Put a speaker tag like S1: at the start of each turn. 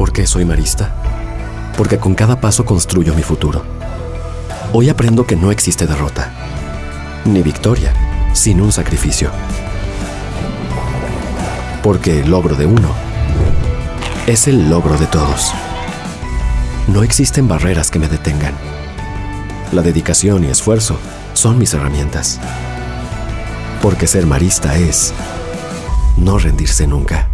S1: ¿Por qué soy marista? Porque con cada paso construyo mi futuro. Hoy aprendo que no existe derrota, ni victoria, sin un sacrificio. Porque el logro de uno es el logro de todos. No existen barreras que me detengan. La dedicación y esfuerzo son mis herramientas. Porque ser marista es no rendirse nunca.